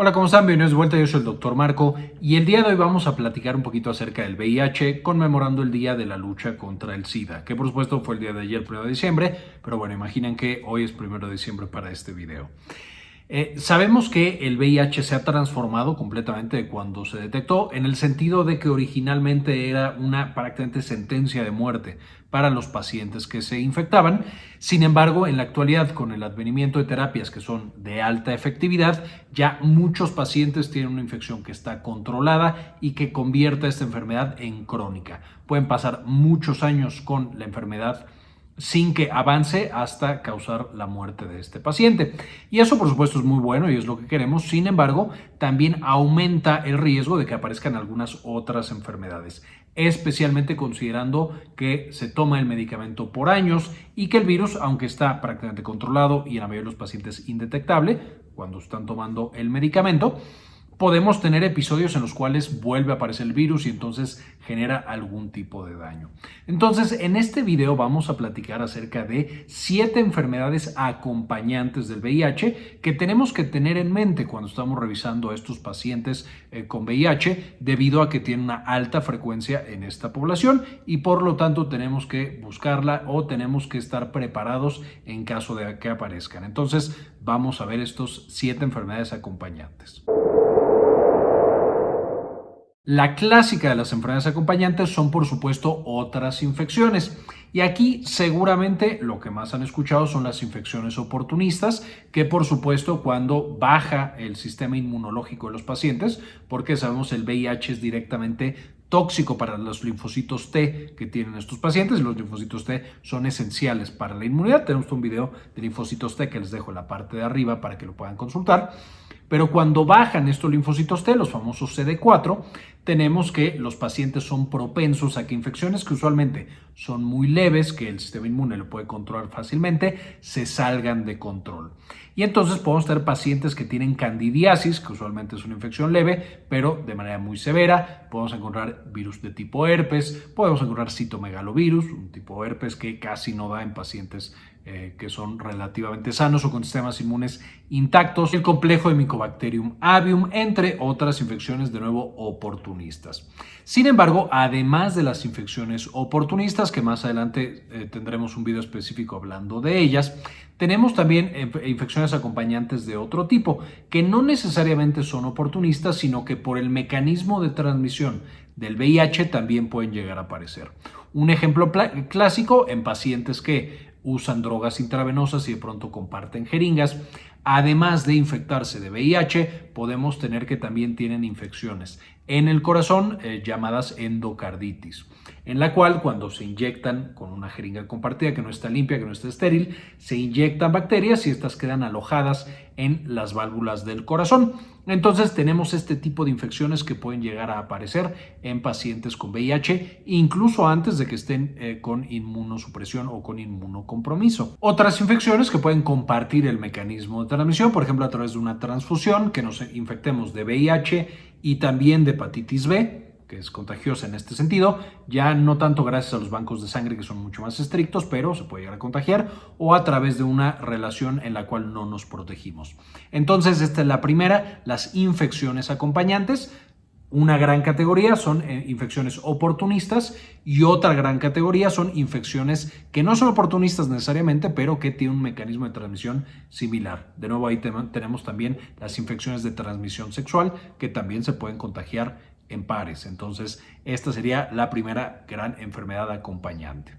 Hola, ¿cómo están? Bienvenidos de vuelta, yo soy el Dr. Marco y el día de hoy vamos a platicar un poquito acerca del VIH conmemorando el Día de la Lucha contra el SIDA, que por supuesto fue el día de ayer, 1 de diciembre, pero bueno, imaginen que hoy es 1 de diciembre para este video. Eh, sabemos que el VIH se ha transformado completamente de cuando se detectó en el sentido de que originalmente era una prácticamente sentencia de muerte para los pacientes que se infectaban. Sin embargo, en la actualidad, con el advenimiento de terapias que son de alta efectividad, ya muchos pacientes tienen una infección que está controlada y que convierte esta enfermedad en crónica. Pueden pasar muchos años con la enfermedad sin que avance hasta causar la muerte de este paciente. Y eso por supuesto es muy bueno y es lo que queremos, sin embargo también aumenta el riesgo de que aparezcan algunas otras enfermedades, especialmente considerando que se toma el medicamento por años y que el virus, aunque está prácticamente controlado y en la mayoría de los pacientes indetectable cuando están tomando el medicamento, podemos tener episodios en los cuales vuelve a aparecer el virus y entonces genera algún tipo de daño. Entonces, en este video vamos a platicar acerca de siete enfermedades acompañantes del VIH que tenemos que tener en mente cuando estamos revisando a estos pacientes eh, con VIH debido a que tienen una alta frecuencia en esta población y por lo tanto tenemos que buscarla o tenemos que estar preparados en caso de que aparezcan. Entonces, vamos a ver estos siete enfermedades acompañantes. La clásica de las enfermedades acompañantes son por supuesto otras infecciones. Y aquí seguramente lo que más han escuchado son las infecciones oportunistas, que por supuesto cuando baja el sistema inmunológico de los pacientes, porque sabemos el VIH es directamente tóxico para los linfocitos T que tienen estos pacientes. Los linfocitos T son esenciales para la inmunidad. Tenemos un video de linfocitos T que les dejo en la parte de arriba para que lo puedan consultar. Pero cuando bajan estos linfocitos T, los famosos CD4, tenemos que los pacientes son propensos a que infecciones que usualmente son muy leves, que el sistema inmune lo puede controlar fácilmente, se salgan de control. Y entonces podemos tener pacientes que tienen candidiasis, que usualmente es una infección leve, pero de manera muy severa. Podemos encontrar virus de tipo herpes, podemos encontrar citomegalovirus, un tipo herpes que casi no da en pacientes eh, que son relativamente sanos o con sistemas inmunes intactos, el complejo de Mycobacterium avium, entre otras infecciones de nuevo oportunistas. Sin embargo, además de las infecciones oportunistas, que más adelante eh, tendremos un video específico hablando de ellas, tenemos también infecciones acompañantes de otro tipo, que no necesariamente son oportunistas, sino que por el mecanismo de transmisión del VIH también pueden llegar a aparecer. Un ejemplo clásico en pacientes que usan drogas intravenosas y de pronto comparten jeringas. Además de infectarse de VIH, podemos tener que también tienen infecciones en el corazón eh, llamadas endocarditis, en la cual cuando se inyectan con una jeringa compartida que no está limpia, que no está estéril, se inyectan bacterias y estas quedan alojadas en las válvulas del corazón. Entonces tenemos este tipo de infecciones que pueden llegar a aparecer en pacientes con VIH, incluso antes de que estén eh, con inmunosupresión o con inmunocompromiso. Otras infecciones que pueden compartir el mecanismo de transmisión, por ejemplo a través de una transfusión, que nos infectemos de VIH y también de hepatitis B, que es contagiosa en este sentido, ya no tanto gracias a los bancos de sangre que son mucho más estrictos, pero se puede llegar a contagiar o a través de una relación en la cual no nos protegimos. Entonces, esta es la primera, las infecciones acompañantes. Una gran categoría son eh, infecciones oportunistas y otra gran categoría son infecciones que no son oportunistas necesariamente, pero que tienen un mecanismo de transmisión similar. De nuevo, ahí tenemos también las infecciones de transmisión sexual que también se pueden contagiar en pares. Entonces, esta sería la primera gran enfermedad acompañante.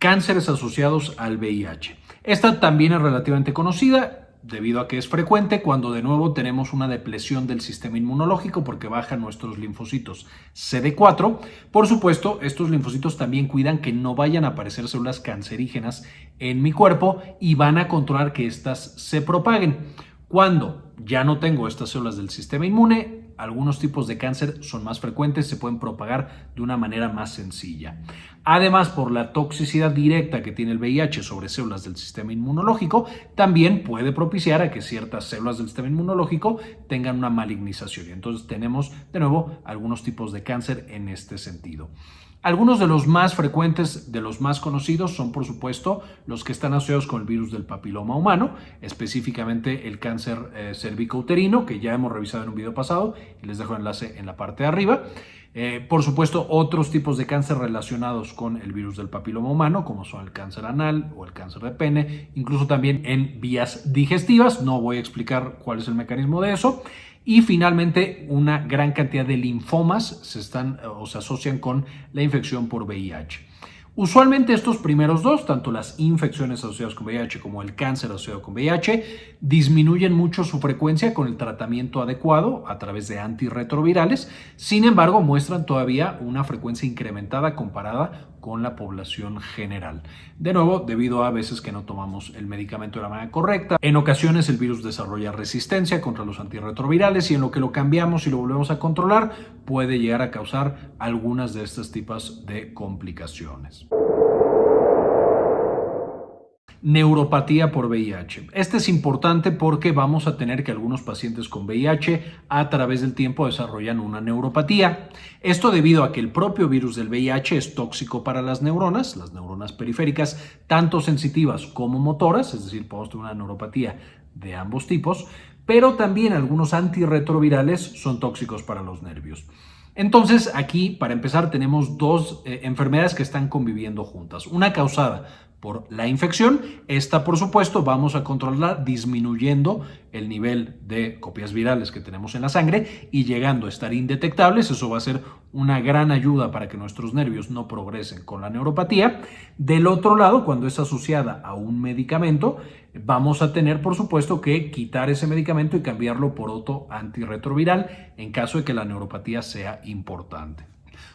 Cánceres asociados al VIH. Esta también es relativamente conocida debido a que es frecuente cuando de nuevo tenemos una depresión del sistema inmunológico porque bajan nuestros linfocitos CD4. Por supuesto, estos linfocitos también cuidan que no vayan a aparecer células cancerígenas en mi cuerpo y van a controlar que éstas se propaguen. Cuando ya no tengo estas células del sistema inmune, algunos tipos de cáncer son más frecuentes, se pueden propagar de una manera más sencilla. Además, por la toxicidad directa que tiene el VIH sobre células del sistema inmunológico, también puede propiciar a que ciertas células del sistema inmunológico tengan una malignización. Entonces tenemos, de nuevo, algunos tipos de cáncer en este sentido. Algunos de los más frecuentes, de los más conocidos, son por supuesto los que están asociados con el virus del papiloma humano, específicamente el cáncer eh, cervicouterino, que ya hemos revisado en un video pasado y les dejo el enlace en la parte de arriba. Eh, por supuesto, otros tipos de cáncer relacionados con el virus del papiloma humano, como son el cáncer anal o el cáncer de pene, incluso también en vías digestivas. No voy a explicar cuál es el mecanismo de eso. Y finalmente, una gran cantidad de linfomas se están o se asocian con la infección por VIH. Usualmente estos primeros dos, tanto las infecciones asociadas con VIH como el cáncer asociado con VIH, disminuyen mucho su frecuencia con el tratamiento adecuado a través de antirretrovirales. Sin embargo, muestran todavía una frecuencia incrementada comparada con la población general. De nuevo, debido a veces que no tomamos el medicamento de la manera correcta. En ocasiones el virus desarrolla resistencia contra los antirretrovirales y en lo que lo cambiamos y lo volvemos a controlar puede llegar a causar algunas de estas tipos de complicaciones. Neuropatía por VIH. Este es importante porque vamos a tener que algunos pacientes con VIH a través del tiempo desarrollan una neuropatía. Esto debido a que el propio virus del VIH es tóxico para las neuronas, las neuronas periféricas, tanto sensitivas como motoras, es decir, podemos tener una neuropatía de ambos tipos, pero también algunos antirretrovirales son tóxicos para los nervios. Entonces, aquí, para empezar, tenemos dos eh, enfermedades que están conviviendo juntas. Una causada por la infección. Esta, por supuesto, vamos a controlarla disminuyendo el nivel de copias virales que tenemos en la sangre y llegando a estar indetectables. Eso va a ser una gran ayuda para que nuestros nervios no progresen con la neuropatía. Del otro lado, cuando es asociada a un medicamento, vamos a tener, por supuesto, que quitar ese medicamento y cambiarlo por otro antirretroviral en caso de que la neuropatía sea importante.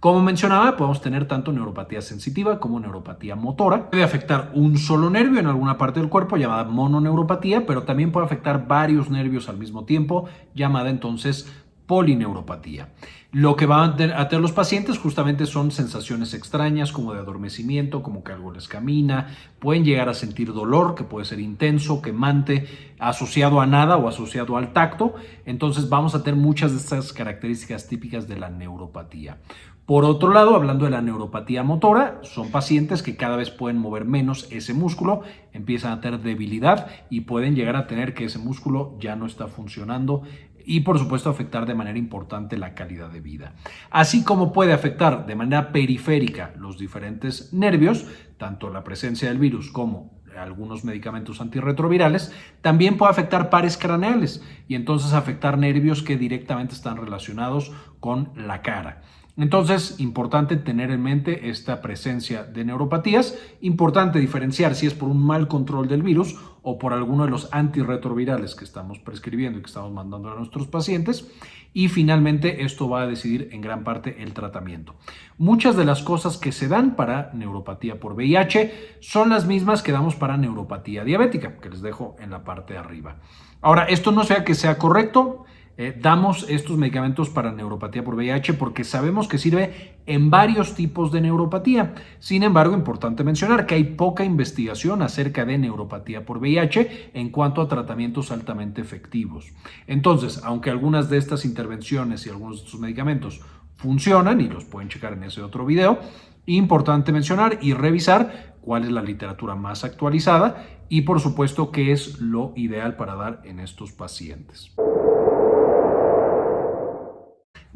Como mencionaba, podemos tener tanto neuropatía sensitiva como neuropatía motora. Puede afectar un solo nervio en alguna parte del cuerpo llamada mononeuropatía, pero también puede afectar varios nervios al mismo tiempo, llamada entonces polineuropatía. Lo que van a tener los pacientes justamente son sensaciones extrañas como de adormecimiento, como que algo les camina, pueden llegar a sentir dolor que puede ser intenso, quemante, asociado a nada o asociado al tacto. Entonces vamos a tener muchas de estas características típicas de la neuropatía. Por otro lado, hablando de la neuropatía motora, son pacientes que cada vez pueden mover menos ese músculo, empiezan a tener debilidad y pueden llegar a tener que ese músculo ya no está funcionando y por supuesto afectar de manera importante la calidad de vida. Así como puede afectar de manera periférica los diferentes nervios, tanto la presencia del virus como algunos medicamentos antirretrovirales, también puede afectar pares craneales y entonces afectar nervios que directamente están relacionados con la cara. Entonces, importante tener en mente esta presencia de neuropatías, importante diferenciar si es por un mal control del virus o por alguno de los antirretrovirales que estamos prescribiendo y que estamos mandando a nuestros pacientes. Y finalmente, esto va a decidir en gran parte el tratamiento. Muchas de las cosas que se dan para neuropatía por VIH son las mismas que damos para neuropatía diabética, que les dejo en la parte de arriba. Ahora, esto no sea que sea correcto, eh, damos estos medicamentos para neuropatía por VIH porque sabemos que sirve en varios tipos de neuropatía. Sin embargo, importante mencionar que hay poca investigación acerca de neuropatía por VIH en cuanto a tratamientos altamente efectivos. Entonces, aunque algunas de estas intervenciones y algunos de estos medicamentos funcionan y los pueden checar en ese otro video, importante mencionar y revisar cuál es la literatura más actualizada y por supuesto qué es lo ideal para dar en estos pacientes.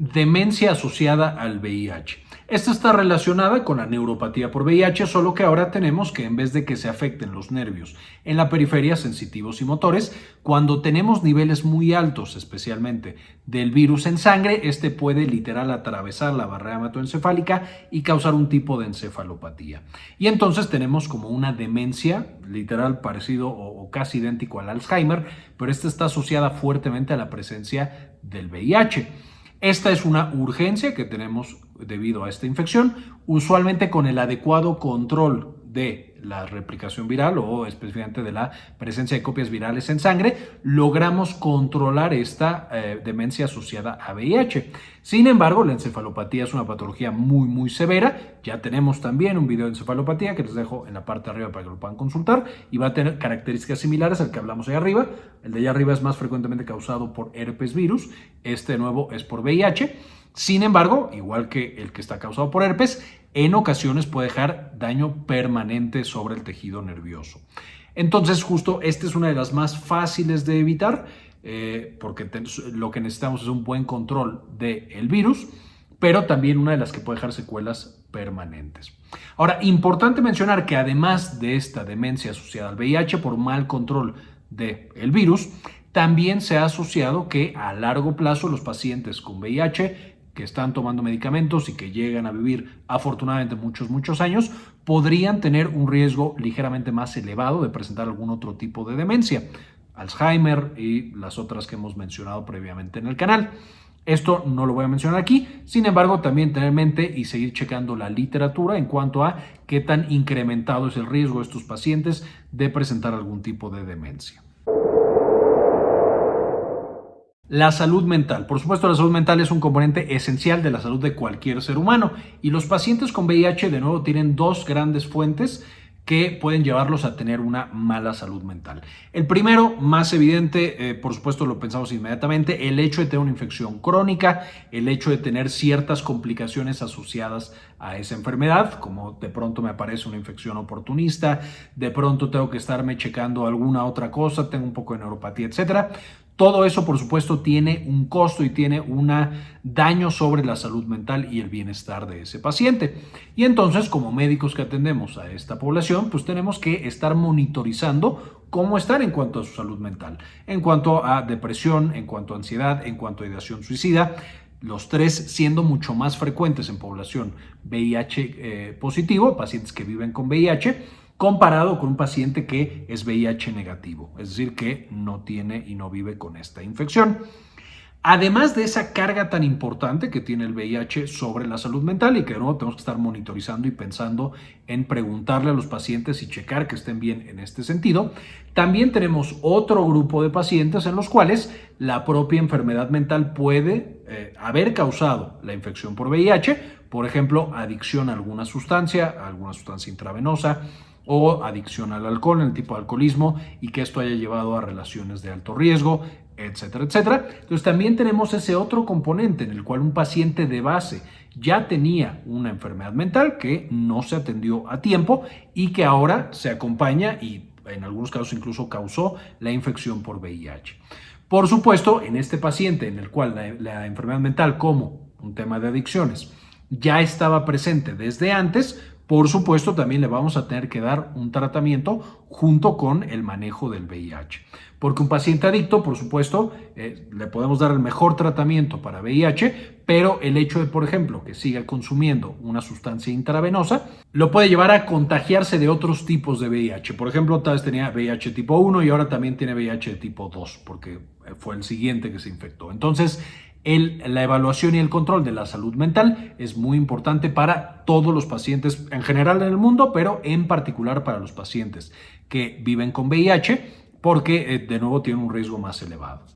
Demencia asociada al VIH. Esta está relacionada con la neuropatía por VIH, solo que ahora tenemos que en vez de que se afecten los nervios en la periferia sensitivos y motores, cuando tenemos niveles muy altos, especialmente del virus en sangre, este puede literal atravesar la barrera hematoencefálica y causar un tipo de encefalopatía. Y entonces tenemos como una demencia, literal parecido o, casi idéntico al Alzheimer, pero esta está asociada fuertemente a la presencia del VIH. Esta es una urgencia que tenemos debido a esta infección, usualmente con el adecuado control de la replicación viral o específicamente de la presencia de copias virales en sangre, logramos controlar esta eh, demencia asociada a VIH. Sin embargo, la encefalopatía es una patología muy, muy severa. Ya tenemos también un video de encefalopatía que les dejo en la parte de arriba para que lo puedan consultar y va a tener características similares al que hablamos ahí arriba. El de allá arriba es más frecuentemente causado por herpes virus. Este nuevo es por VIH. Sin embargo, igual que el que está causado por herpes, en ocasiones puede dejar daño permanente sobre el tejido nervioso. Entonces, justo esta es una de las más fáciles de evitar, eh, porque lo que necesitamos es un buen control del virus, pero también una de las que puede dejar secuelas permanentes. Ahora, importante mencionar que además de esta demencia asociada al VIH por mal control del virus, también se ha asociado que a largo plazo los pacientes con VIH que están tomando medicamentos y que llegan a vivir afortunadamente muchos, muchos años, podrían tener un riesgo ligeramente más elevado de presentar algún otro tipo de demencia, Alzheimer y las otras que hemos mencionado previamente en el canal. Esto no lo voy a mencionar aquí, sin embargo también tener en mente y seguir checando la literatura en cuanto a qué tan incrementado es el riesgo de estos pacientes de presentar algún tipo de demencia. La salud mental. Por supuesto, la salud mental es un componente esencial de la salud de cualquier ser humano y los pacientes con VIH de nuevo tienen dos grandes fuentes que pueden llevarlos a tener una mala salud mental. El primero, más evidente, eh, por supuesto lo pensamos inmediatamente, el hecho de tener una infección crónica, el hecho de tener ciertas complicaciones asociadas a esa enfermedad, como de pronto me aparece una infección oportunista, de pronto tengo que estarme checando alguna otra cosa, tengo un poco de neuropatía, etcétera. Todo eso, por supuesto, tiene un costo y tiene un daño sobre la salud mental y el bienestar de ese paciente. Y entonces, como médicos que atendemos a esta población, pues tenemos que estar monitorizando cómo están en cuanto a su salud mental, en cuanto a depresión, en cuanto a ansiedad, en cuanto a ideación suicida, los tres siendo mucho más frecuentes en población VIH eh, positivo, pacientes que viven con VIH, comparado con un paciente que es VIH negativo, es decir, que no tiene y no vive con esta infección. Además de esa carga tan importante que tiene el VIH sobre la salud mental y que tenemos que estar monitorizando y pensando en preguntarle a los pacientes y checar que estén bien en este sentido, también tenemos otro grupo de pacientes en los cuales la propia enfermedad mental puede eh, haber causado la infección por VIH, por ejemplo, adicción a alguna sustancia, a alguna sustancia intravenosa, o adicción al alcohol, en el tipo de alcoholismo, y que esto haya llevado a relaciones de alto riesgo, etcétera, etcétera. Entonces también tenemos ese otro componente en el cual un paciente de base ya tenía una enfermedad mental que no se atendió a tiempo y que ahora se acompaña y en algunos casos incluso causó la infección por VIH. Por supuesto, en este paciente en el cual la, la enfermedad mental como un tema de adicciones ya estaba presente desde antes, por supuesto, también le vamos a tener que dar un tratamiento junto con el manejo del VIH. Porque un paciente adicto, por supuesto, eh, le podemos dar el mejor tratamiento para VIH, pero el hecho de, por ejemplo, que siga consumiendo una sustancia intravenosa, lo puede llevar a contagiarse de otros tipos de VIH. Por ejemplo, tal vez tenía VIH tipo 1 y ahora también tiene VIH tipo 2, porque fue el siguiente que se infectó. Entonces, la evaluación y el control de la salud mental es muy importante para todos los pacientes en general en el mundo, pero en particular para los pacientes que viven con VIH, porque eh, de nuevo tienen un riesgo más elevado.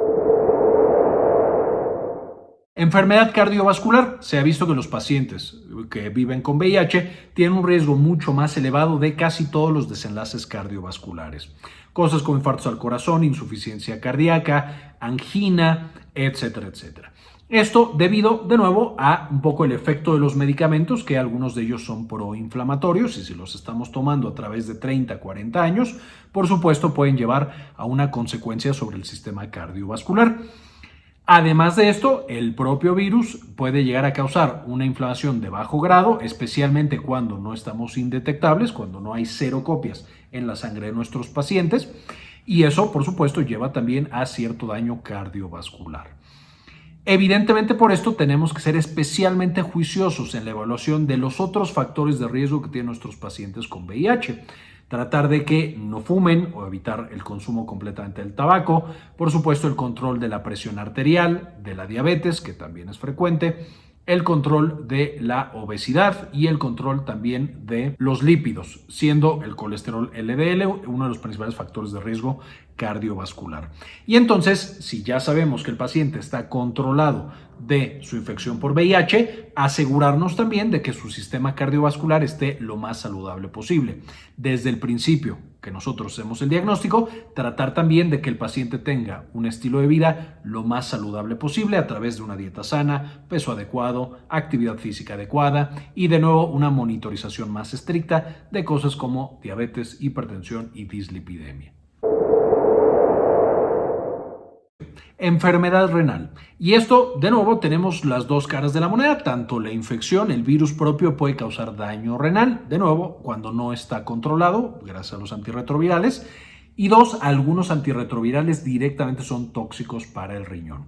Enfermedad cardiovascular. Se ha visto que los pacientes que viven con VIH tienen un riesgo mucho más elevado de casi todos los desenlaces cardiovasculares. Cosas como infartos al corazón, insuficiencia cardíaca, angina, etcétera, etcétera. Esto debido, de nuevo, a un poco el efecto de los medicamentos, que algunos de ellos son proinflamatorios y si los estamos tomando a través de 30, 40 años, por supuesto pueden llevar a una consecuencia sobre el sistema cardiovascular. Además de esto, el propio virus puede llegar a causar una inflamación de bajo grado, especialmente cuando no estamos indetectables, cuando no hay cero copias en la sangre de nuestros pacientes, y eso, por supuesto, lleva también a cierto daño cardiovascular. Evidentemente por esto tenemos que ser especialmente juiciosos en la evaluación de los otros factores de riesgo que tienen nuestros pacientes con VIH. Tratar de que no fumen o evitar el consumo completamente del tabaco. Por supuesto el control de la presión arterial, de la diabetes, que también es frecuente. El control de la obesidad y el control también de los lípidos, siendo el colesterol LDL uno de los principales factores de riesgo cardiovascular. Y entonces, si ya sabemos que el paciente está controlado de su infección por VIH, asegurarnos también de que su sistema cardiovascular esté lo más saludable posible. Desde el principio que nosotros hacemos el diagnóstico, tratar también de que el paciente tenga un estilo de vida lo más saludable posible a través de una dieta sana, peso adecuado, actividad física adecuada y de nuevo una monitorización más estricta de cosas como diabetes, hipertensión y dislipidemia. Enfermedad renal. Y esto, de nuevo, tenemos las dos caras de la moneda. Tanto la infección, el virus propio puede causar daño renal, de nuevo, cuando no está controlado, gracias a los antirretrovirales. Y dos, algunos antirretrovirales directamente son tóxicos para el riñón.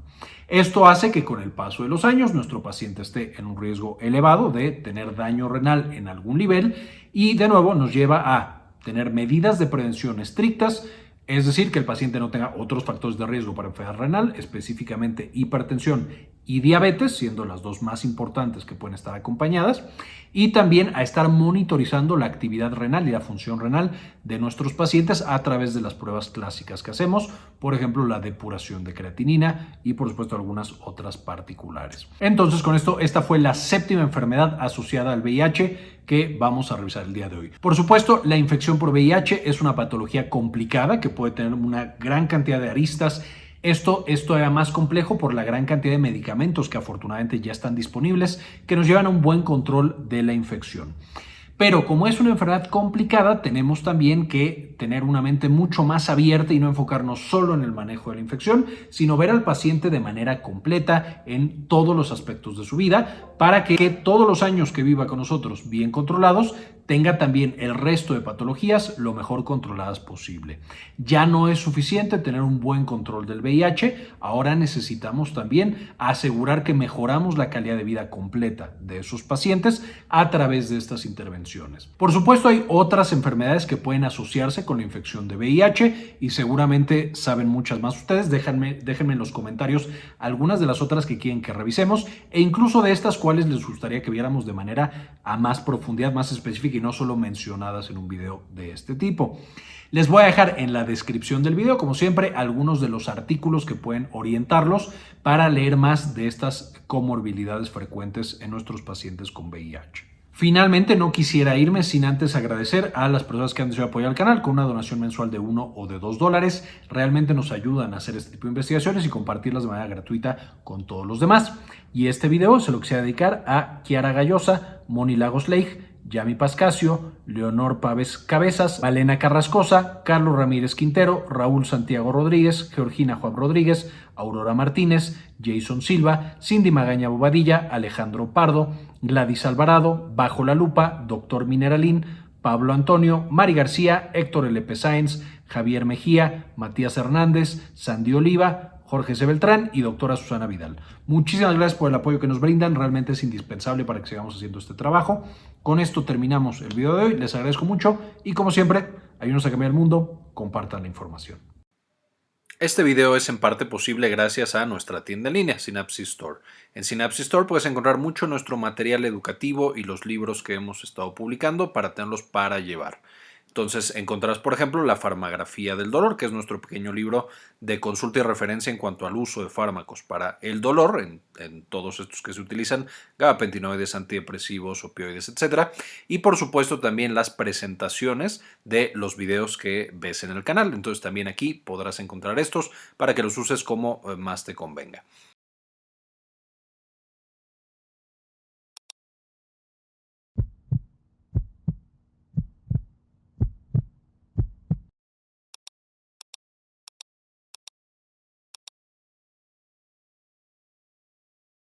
Esto hace que con el paso de los años nuestro paciente esté en un riesgo elevado de tener daño renal en algún nivel y de nuevo nos lleva a tener medidas de prevención estrictas es decir, que el paciente no tenga otros factores de riesgo para enfermedad renal, específicamente hipertensión y diabetes, siendo las dos más importantes que pueden estar acompañadas, y también a estar monitorizando la actividad renal y la función renal de nuestros pacientes a través de las pruebas clásicas que hacemos, por ejemplo, la depuración de creatinina y por supuesto algunas otras particulares. Entonces, con esto, esta fue la séptima enfermedad asociada al VIH que vamos a revisar el día de hoy. Por supuesto, la infección por VIH es una patología complicada que puede tener una gran cantidad de aristas esto es todavía más complejo por la gran cantidad de medicamentos que afortunadamente ya están disponibles que nos llevan a un buen control de la infección. Pero como es una enfermedad complicada, tenemos también que tener una mente mucho más abierta y no enfocarnos solo en el manejo de la infección, sino ver al paciente de manera completa en todos los aspectos de su vida para que todos los años que viva con nosotros bien controlados tenga también el resto de patologías lo mejor controladas posible. Ya no es suficiente tener un buen control del VIH, ahora necesitamos también asegurar que mejoramos la calidad de vida completa de esos pacientes a través de estas intervenciones. Por supuesto hay otras enfermedades que pueden asociarse con la infección de VIH y seguramente saben muchas más ustedes. Déjenme, déjenme en los comentarios algunas de las otras que quieren que revisemos e incluso de estas cuales les gustaría que viéramos de manera a más profundidad, más específica y no solo mencionadas en un video de este tipo. Les voy a dejar en la descripción del video, como siempre, algunos de los artículos que pueden orientarlos para leer más de estas comorbilidades frecuentes en nuestros pacientes con VIH. Finalmente, no quisiera irme sin antes agradecer a las personas que han decidido apoyar al canal con una donación mensual de 1 o de 2 dólares. Realmente nos ayudan a hacer este tipo de investigaciones y compartirlas de manera gratuita con todos los demás. Y este video se lo quisiera dedicar a Kiara Gallosa, Moni Lagos Leigh, Yami Pascasio, Leonor Pávez Cabezas, Valena Carrascosa, Carlos Ramírez Quintero, Raúl Santiago Rodríguez, Georgina Juan Rodríguez, Aurora Martínez, Jason Silva, Cindy Magaña Bobadilla, Alejandro Pardo, Gladys Alvarado, Bajo la Lupa, Doctor Mineralín, Pablo Antonio, Mari García, Héctor L.P. Sáenz, Javier Mejía, Matías Hernández, Sandy Oliva, Jorge C. Beltrán y doctora Susana Vidal. Muchísimas gracias por el apoyo que nos brindan, realmente es indispensable para que sigamos haciendo este trabajo. Con esto terminamos el video de hoy, les agradezco mucho y como siempre, ayúdenos a cambiar el mundo, compartan la información. Este video es en parte posible gracias a nuestra tienda en línea, Synapsis Store. En Synapsis Store puedes encontrar mucho nuestro material educativo y los libros que hemos estado publicando para tenerlos para llevar. Entonces encontrarás, por ejemplo, la farmagrafía del dolor, que es nuestro pequeño libro de consulta y referencia en cuanto al uso de fármacos para el dolor, en, todos estos que se utilizan, gabapentinoides, antidepresivos, opioides, etc. Y por supuesto también las presentaciones de los videos que ves en el canal. Entonces también aquí podrás encontrar estos para que los uses como eh, más te convenga.